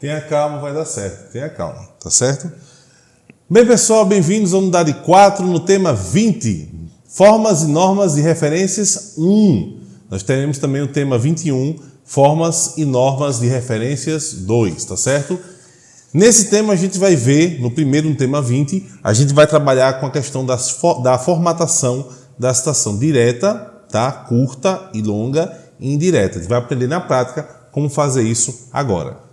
Tenha calma, vai dar certo. Tenha calma, tá certo? Bem, pessoal, bem-vindos à unidade 4 no tema 20, Formas e Normas de Referências 1. Nós teremos também o tema 21, Formas e Normas de Referências 2, tá certo? Nesse tema a gente vai ver, no primeiro, no tema 20, a gente vai trabalhar com a questão das, da formatação da citação direta, tá? curta e longa e indireta. A gente vai aprender na prática como fazer isso agora.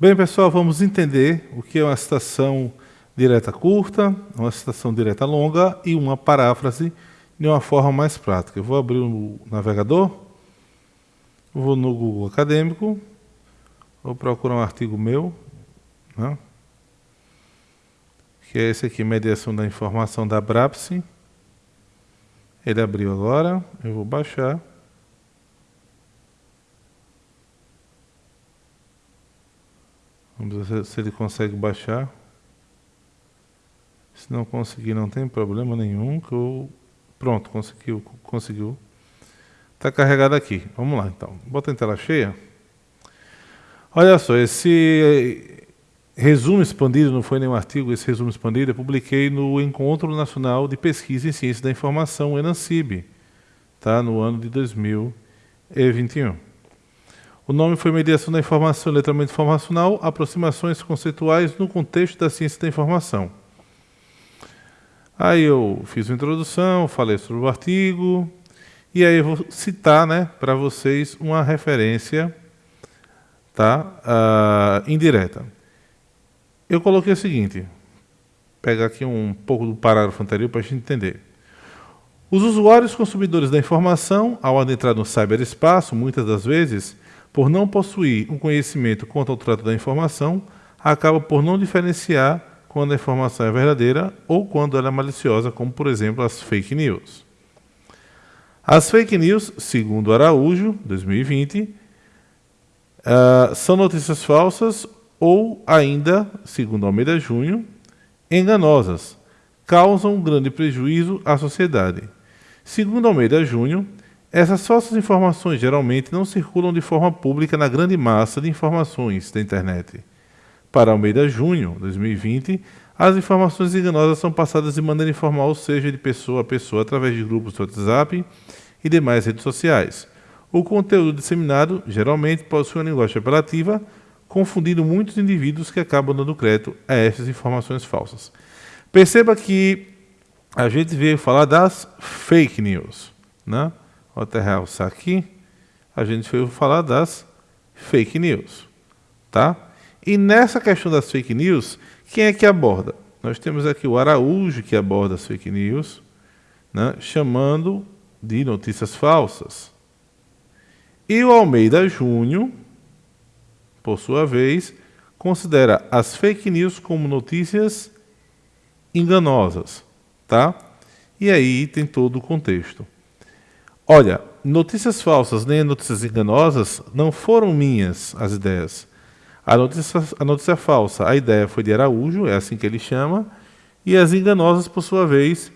Bem, pessoal, vamos entender o que é uma citação direta curta, uma citação direta longa e uma paráfrase de uma forma mais prática. Eu vou abrir o navegador, vou no Google Acadêmico, vou procurar um artigo meu, né, que é esse aqui, Mediação da Informação da Brapsi. Ele abriu agora, eu vou baixar. Vamos ver se ele consegue baixar. Se não conseguir, não tem problema nenhum. Que eu... Pronto, conseguiu. conseguiu. Está carregado aqui. Vamos lá, então. Bota em tela cheia. Olha só, esse resumo expandido, não foi nenhum artigo, esse resumo expandido eu publiquei no Encontro Nacional de Pesquisa em Ciência da Informação, ENANCIB, tá? no ano de 2021. O nome foi Mediação da Informação e Letramento Informacional, aproximações conceituais no contexto da ciência da informação. Aí eu fiz uma introdução, falei sobre o artigo, e aí eu vou citar né, para vocês uma referência tá, uh, indireta. Eu coloquei o seguinte, pegar aqui um pouco do parágrafo anterior para a gente entender. Os usuários consumidores da informação, ao adentrar no cyberespaço, muitas das vezes, por não possuir um conhecimento quanto ao trato da informação, acaba por não diferenciar quando a informação é verdadeira ou quando ela é maliciosa, como por exemplo as fake news. As fake news, segundo Araújo, 2020, uh, ah, são notícias falsas ou ainda, segundo Almeida Júnior, enganosas, causam grande prejuízo à sociedade. Segundo Almeida Júnior, essas falsas informações geralmente não circulam de forma pública na grande massa de informações da internet. Para Almeida Júnior, 2020, as informações enganosas são passadas de maneira informal, seja de pessoa a pessoa, através de grupos de WhatsApp e demais redes sociais. O conteúdo disseminado geralmente possui uma linguagem apelativa, confundindo muitos indivíduos que acabam dando crédito a essas informações falsas. Perceba que a gente veio falar das fake news, né? Até realçar aqui, a gente foi falar das fake news. Tá? E nessa questão das fake news, quem é que aborda? Nós temos aqui o Araújo, que aborda as fake news, né, chamando de notícias falsas. E o Almeida Júnior, por sua vez, considera as fake news como notícias enganosas. Tá? E aí tem todo o contexto. Olha, notícias falsas nem notícias enganosas não foram minhas as ideias. A notícia, a notícia falsa, a ideia foi de Araújo, é assim que ele chama, e as enganosas, por sua vez,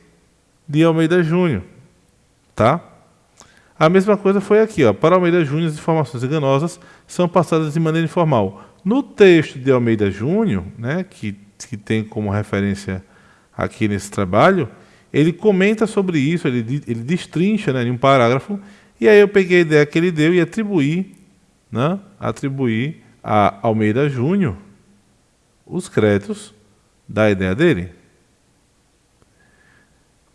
de Almeida Júnior. Tá? A mesma coisa foi aqui. Ó. Para Almeida Júnior, as informações enganosas são passadas de maneira informal. No texto de Almeida Júnior, né, que, que tem como referência aqui nesse trabalho, ele comenta sobre isso, ele, ele destrincha né, em um parágrafo, e aí eu peguei a ideia que ele deu e atribuí, né, atribuí a Almeida Júnior os créditos da ideia dele.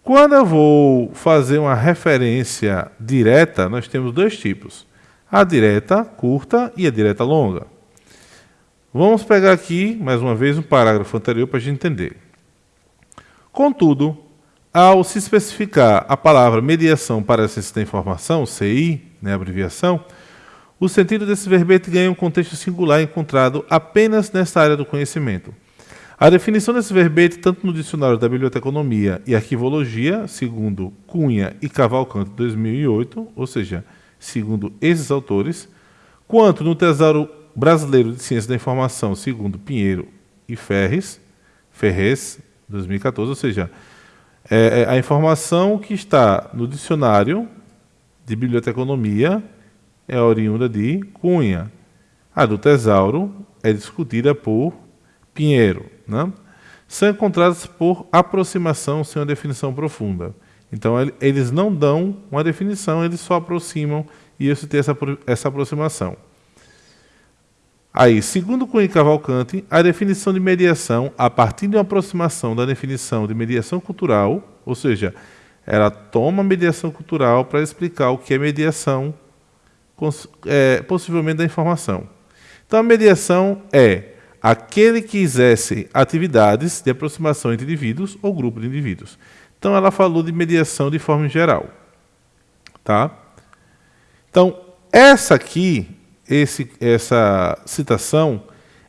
Quando eu vou fazer uma referência direta, nós temos dois tipos. A direta curta e a direta longa. Vamos pegar aqui, mais uma vez, um parágrafo anterior para a gente entender. Contudo, ao se especificar a palavra mediação para a ciência da informação, CI, né, abreviação, o sentido desse verbete ganha um contexto singular encontrado apenas nesta área do conhecimento. A definição desse verbete, tanto no dicionário da Biblioteconomia e Arquivologia, segundo Cunha e Cavalcante 2008, ou seja, segundo esses autores, quanto no Tesouro Brasileiro de Ciência da Informação, segundo Pinheiro e Ferres, Ferrez, 2014, ou seja, é, é, a informação que está no dicionário de biblioteconomia é oriunda de Cunha. A do tesauro é discutida por Pinheiro. Né? São encontradas por aproximação sem uma definição profunda. Então, eles não dão uma definição, eles só aproximam e isso tem essa, essa aproximação. Aí, segundo Cunha Cavalcante, a definição de mediação, a partir de uma aproximação da definição de mediação cultural, ou seja, ela toma mediação cultural para explicar o que é mediação, é, possivelmente da informação. Então, a mediação é aquele que exerce atividades de aproximação entre indivíduos ou grupo de indivíduos. Então, ela falou de mediação de forma geral. Tá? Então, essa aqui, esse, essa citação,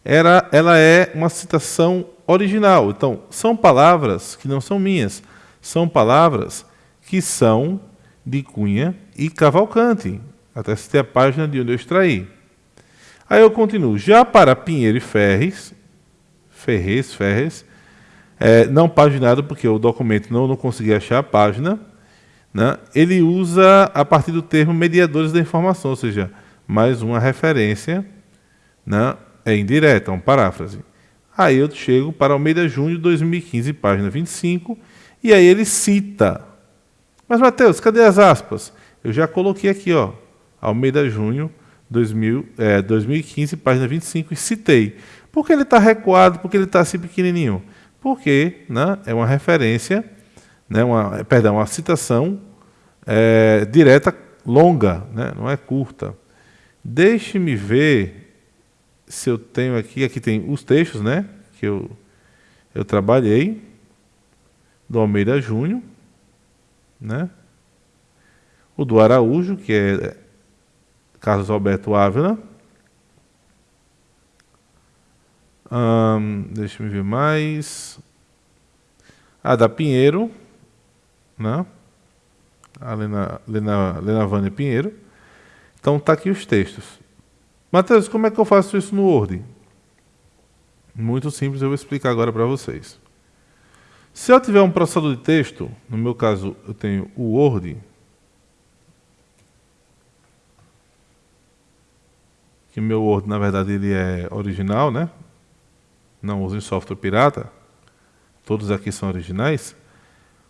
era, ela é uma citação original. Então, são palavras que não são minhas, são palavras que são de Cunha e Cavalcante. Até citei a página de onde eu extraí. Aí eu continuo. Já para Pinheiro e Ferres, Ferrez, Ferres, é, não paginado, porque o documento não, não consegui achar a página, né? ele usa a partir do termo mediadores da informação, ou seja, mais uma referência né? é indireta, é uma paráfrase. Aí eu chego para Almeida Júnior, 2015, página 25, e aí ele cita. Mas, Mateus, cadê as aspas? Eu já coloquei aqui, ó, Almeida Júnior, 2000, é, 2015, página 25, e citei. Por que ele está recuado? Por que ele está assim pequenininho? Porque né, é uma referência, né, uma, perdão, uma citação é, direta, longa, né, não é curta. Deixe-me ver se eu tenho aqui, aqui tem os textos né, que eu, eu trabalhei, do Almeida Júnior, né, o do Araújo, que é Carlos Alberto Ávila. Hum, deixa ver mais. A da Pinheiro, né? A Lena, Lena, Lena Vânia Pinheiro. Então tá aqui os textos. Matheus, como é que eu faço isso no Word? Muito simples, eu vou explicar agora para vocês. Se eu tiver um processador de texto, no meu caso eu tenho o Word, que meu Word, na verdade, ele é original, né? Não usem software pirata. Todos aqui são originais.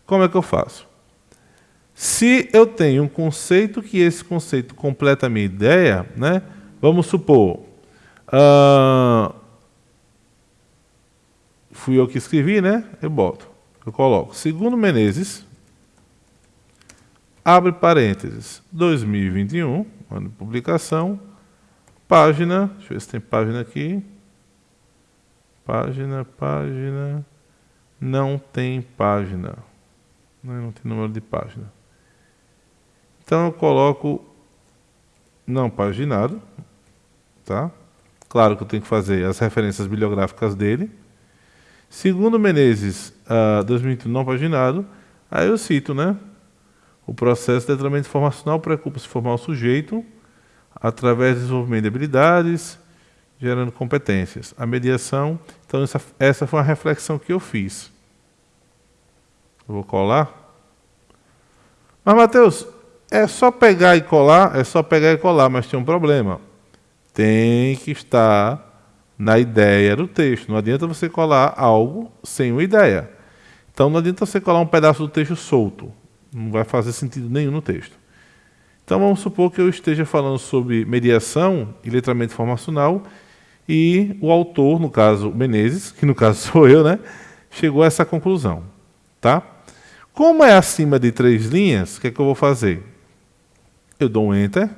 Como é que eu faço? Se eu tenho um conceito que esse conceito completa a minha ideia, né? Vamos supor, uh, fui eu que escrevi, né? Eu boto, eu coloco. Segundo Menezes, abre parênteses, 2021, ano de publicação, Página, deixa eu ver se tem página aqui. Página, página. Não tem página. Não tem número de página. Então eu coloco não paginado, tá? Claro que eu tenho que fazer as referências bibliográficas dele. Segundo Menezes, uh, 2021 não paginado, aí eu cito, né? O processo de letramento informacional preocupa-se formar o sujeito através do desenvolvimento de habilidades, gerando competências. A mediação, então essa, essa foi uma reflexão que eu fiz. Eu vou colar. Mas, Mateus, é só pegar e colar? É só pegar e colar, mas tem um problema. Tem que estar na ideia do texto. Não adianta você colar algo sem uma ideia. Então não adianta você colar um pedaço do texto solto. Não vai fazer sentido nenhum no texto. Então vamos supor que eu esteja falando sobre mediação e letramento informacional e o autor, no caso Menezes, que no caso sou eu, né, chegou a essa conclusão. Tá? Como é acima de três linhas, o que, é que eu vou fazer? Eu dou um Enter.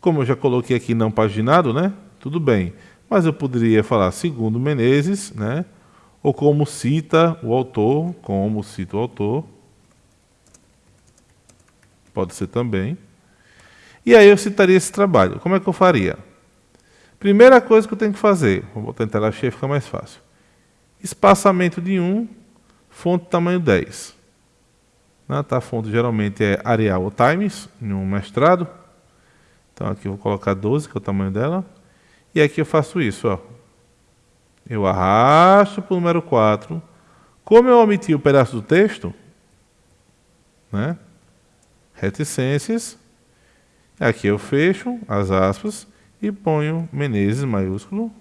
Como eu já coloquei aqui não paginado, né? Tudo bem. Mas eu poderia falar segundo Menezes, né? Ou como cita o autor, como cita o autor. Pode ser também. E aí eu citaria esse trabalho. Como é que eu faria? Primeira coisa que eu tenho que fazer, vou botar em tela cheia, fica mais fácil. Espaçamento de 1, fonte tamanho 10. Né? Tá, a fonte geralmente é Arial ou Times, em um mestrado. Então aqui eu vou colocar 12, que é o tamanho dela. E aqui eu faço isso. Ó. Eu arrasto para o número 4. Como eu omiti o pedaço do texto, né? reticências, Aqui eu fecho as aspas e ponho Menezes maiúsculo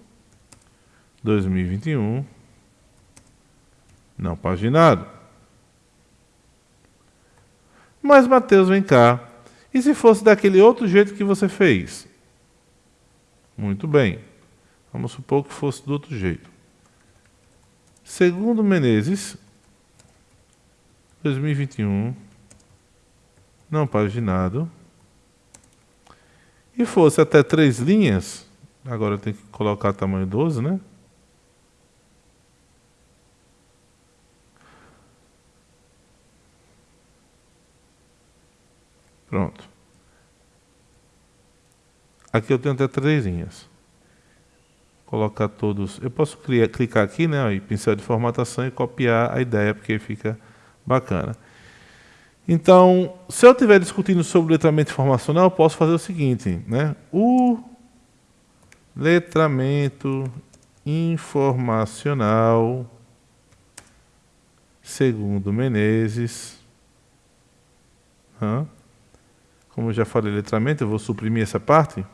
2021 não paginado. Mas Mateus, vem cá. E se fosse daquele outro jeito que você fez? Muito bem. Vamos supor que fosse do outro jeito. Segundo Menezes, 2021, não paginado, e fosse até três linhas, agora eu tenho que colocar tamanho 12, né? Pronto. Aqui eu tenho até três linhas. Colocar todos. Eu posso criar, clicar aqui, né? E pincel de formatação e copiar a ideia, porque fica bacana. Então, se eu estiver discutindo sobre letramento informacional, eu posso fazer o seguinte, né? O letramento informacional, segundo Menezes, hã? Como eu já falei letramento, eu vou suprimir essa parte.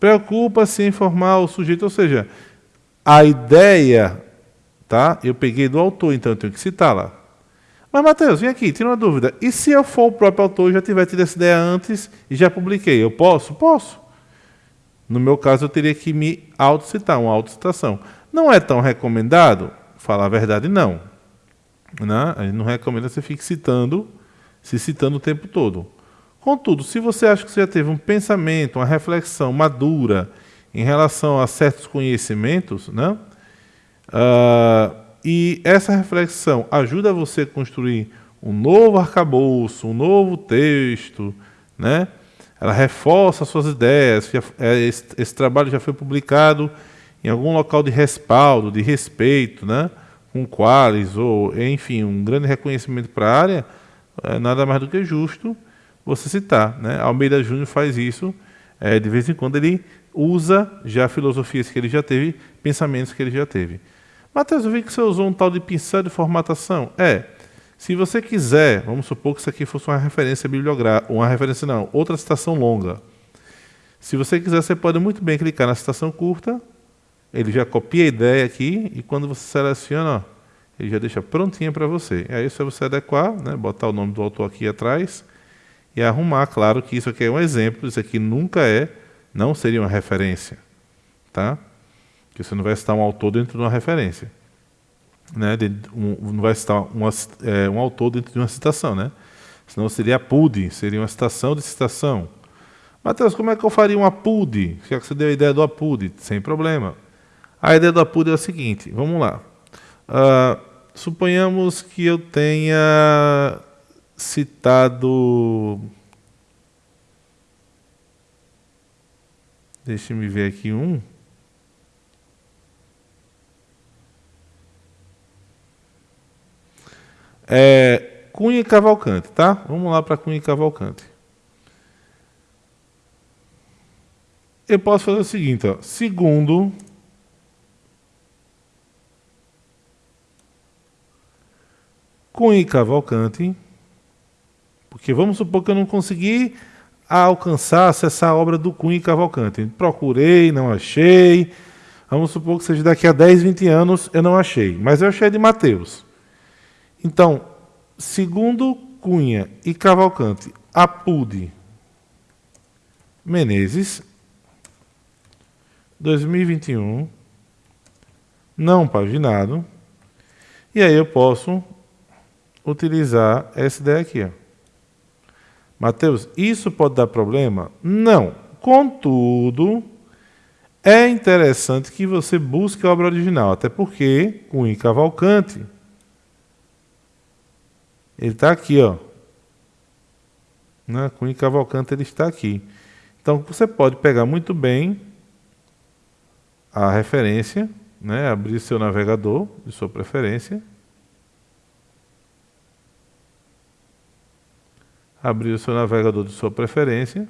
Preocupa-se em informar o sujeito, ou seja, a ideia, tá? Eu peguei do autor, então eu tenho que citar lá. Mas, Matheus, vem aqui, tira uma dúvida. E se eu for o próprio autor já tiver tido essa ideia antes e já publiquei? Eu posso? Posso. No meu caso, eu teria que me autocitar, uma autocitação. Não é tão recomendado? Falar a verdade, não. Né? A gente não recomenda você fique citando se citando o tempo todo. Contudo, se você acha que você já teve um pensamento, uma reflexão madura em relação a certos conhecimentos, né? Uh, e essa reflexão ajuda você a construir um novo arcabouço, um novo texto, né? Ela reforça suas ideias. É, esse, trabalho já foi publicado em algum local de respaldo, de respeito, né? Com quales ou, enfim, um grande reconhecimento para a área é nada mais do que justo você citar. Né? Almeida Júnior faz isso, é, de vez em quando ele usa já filosofias que ele já teve, pensamentos que ele já teve. Matheus, eu vi que você usou um tal de pincel de formatação. É, se você quiser, vamos supor que isso aqui fosse uma referência bibliográfica, uma referência não, outra citação longa. Se você quiser, você pode muito bem clicar na citação curta, ele já copia a ideia aqui, e quando você seleciona, ó, ele já deixa prontinha para você. Aí é você adequar, né, botar o nome do autor aqui atrás e arrumar. Claro que isso aqui é um exemplo, isso aqui nunca é, não seria uma referência. Tá? Que você não vai citar um autor dentro de uma referência. Né, de, um, não vai citar uma, é, um autor dentro de uma citação. Né? Senão seria PUD, seria uma citação de citação. Matheus, como é que eu faria um APUD? Já que você deu a ideia do APUD, sem problema. A ideia do APUD é a seguinte, vamos lá. Uh, suponhamos que eu tenha citado. Deixe-me ver aqui um. É, Cunha e Cavalcante, tá? Vamos lá para Cunha e Cavalcante. Eu posso fazer o seguinte, ó. Segundo Cunha e Cavalcante, porque vamos supor que eu não consegui alcançar, acessar a obra do Cunha e Cavalcante. Procurei, não achei. Vamos supor que seja daqui a 10, 20 anos eu não achei, mas eu achei de Mateus. Então, segundo Cunha e Cavalcante, Apude Menezes, 2021, não paginado. E aí eu posso utilizar essa ideia aqui. Mateus, isso pode dar problema? Não. Contudo, é interessante que você busque a obra original, até porque Cunha Cavalcante, ele está aqui, ó. Né? Cunha Cavalcante ele está aqui. Então você pode pegar muito bem a referência, né? abrir seu navegador de sua preferência abrir o seu navegador de sua preferência,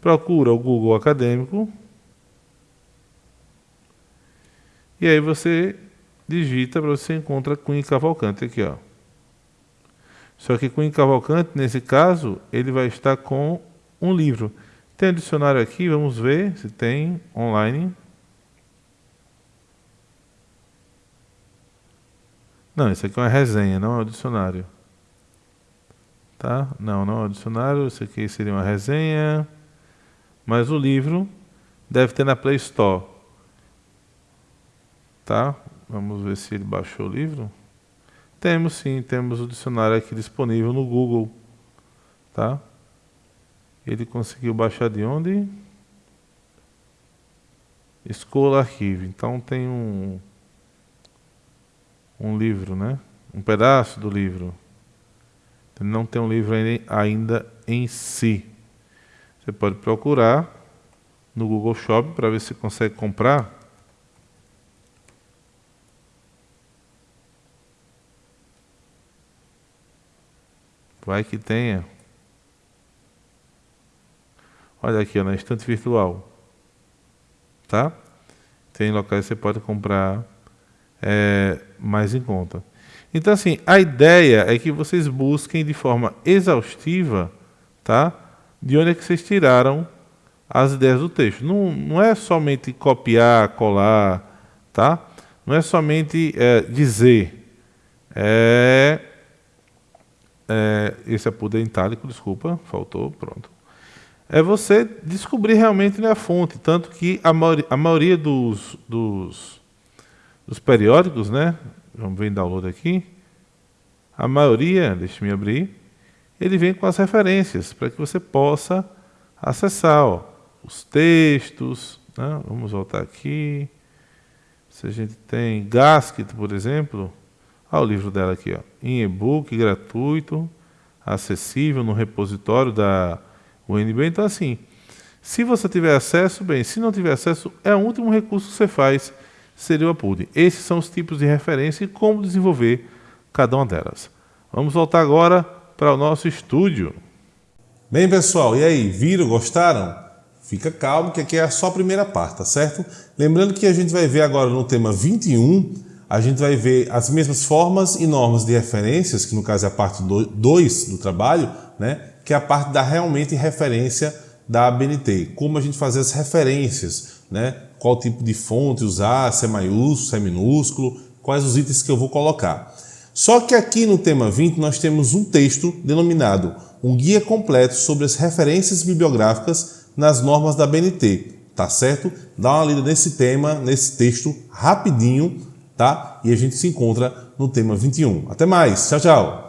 procura o Google Acadêmico e aí você digita para você encontrar Cunha Cavalcante aqui, ó. Só que o Cavalcante, nesse caso, ele vai estar com um livro. Tem um dicionário aqui, vamos ver se tem online. Não, isso aqui é uma resenha, não é um dicionário. Tá? Não, não é um dicionário, isso aqui seria uma resenha. Mas o livro deve ter na Play Store. Tá? Vamos ver se ele baixou o livro. Temos sim, temos o dicionário aqui disponível no Google. Tá? Ele conseguiu baixar de onde? Escola Arquivo. Então tem um um livro, né? Um pedaço do livro. Ele não tem um livro ainda em si. Você pode procurar no Google Shop para ver se consegue comprar. Vai que tenha. Olha aqui, ó, na estante virtual. Tá? Tem locais que você pode comprar é, mais em conta. Então, assim, a ideia é que vocês busquem de forma exaustiva, tá? De onde é que vocês tiraram as ideias do texto. Não, não é somente copiar, colar, tá? Não é somente é, dizer. É, é, esse é poder itálico, desculpa, faltou, pronto. É você descobrir realmente né, a fonte, tanto que a maioria, a maioria dos, dos, dos periódicos, né? Vamos ver em download aqui. A maioria, deixe-me abrir, ele vem com as referências para que você possa acessar ó, os textos. Né? Vamos voltar aqui. Se a gente tem Gaskit, por exemplo, olha o livro dela aqui, ó, em e-book gratuito, acessível no repositório da UNB. Então, assim, se você tiver acesso, bem, se não tiver acesso, é o último recurso que você faz, seria o Apud. Esses são os tipos de referência e como desenvolver cada uma delas. Vamos voltar agora para o nosso estúdio. Bem, pessoal, e aí, viram, gostaram? Fica calmo que aqui é só a primeira parte, tá certo? Lembrando que a gente vai ver agora no tema 21, a gente vai ver as mesmas formas e normas de referências, que no caso é a parte 2 do trabalho, né? que é a parte da realmente referência da ABNT. Como a gente fazer as referências, né? qual tipo de fonte usar, se é maiúsculo, se é minúsculo, quais os itens que eu vou colocar. Só que aqui no tema 20 nós temos um texto denominado um guia completo sobre as referências bibliográficas nas normas da BNT, tá certo? Dá uma lida nesse tema, nesse texto rapidinho, tá? E a gente se encontra no tema 21. Até mais, tchau, tchau!